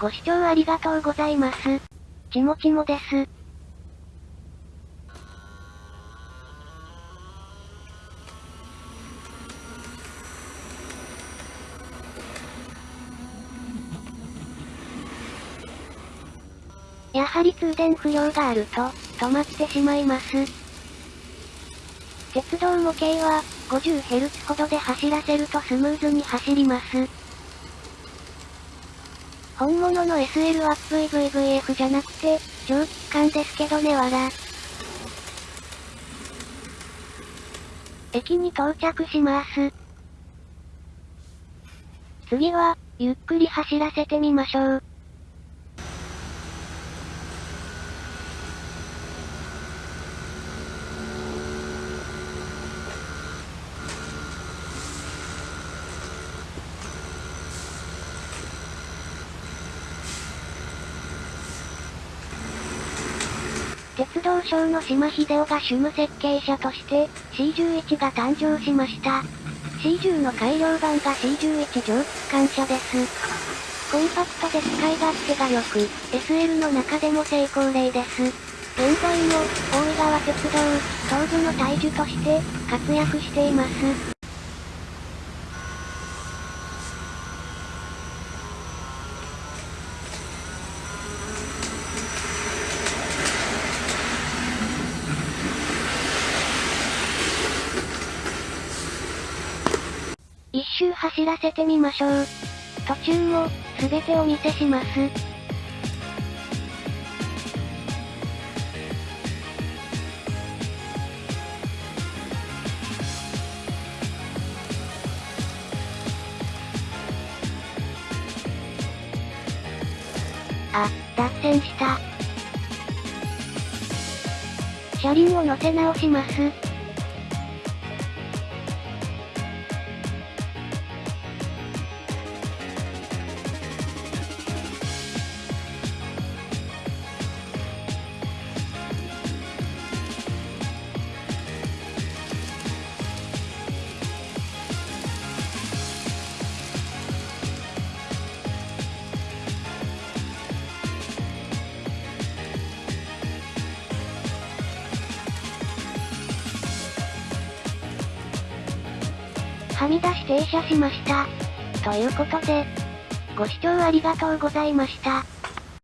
ご視聴ありがとうございます。ちもちもです。やはり通電不良があると、止まってしまいます。鉄道模型は、50Hz ほどで走らせるとスムーズに走ります。本物の SL は VVVF じゃなくて、蒸気機関ですけどねわら。駅に到着します。次は、ゆっくり走らせてみましょう。鉄道省の島秀夫が主務設計者として C11 が誕生しました。C10 の改良版が C11 蒸気機関車です。コンパクトで使い勝手が良く、SL の中でも成功例です。現在も、大井川鉄道、東部の大樹として、活躍しています。一周走らせてみましょう。途中も、すべてお見せします。あ、脱線した。車輪を乗せ直します。はみ出し停車しました。ということで、ご視聴ありがとうございました。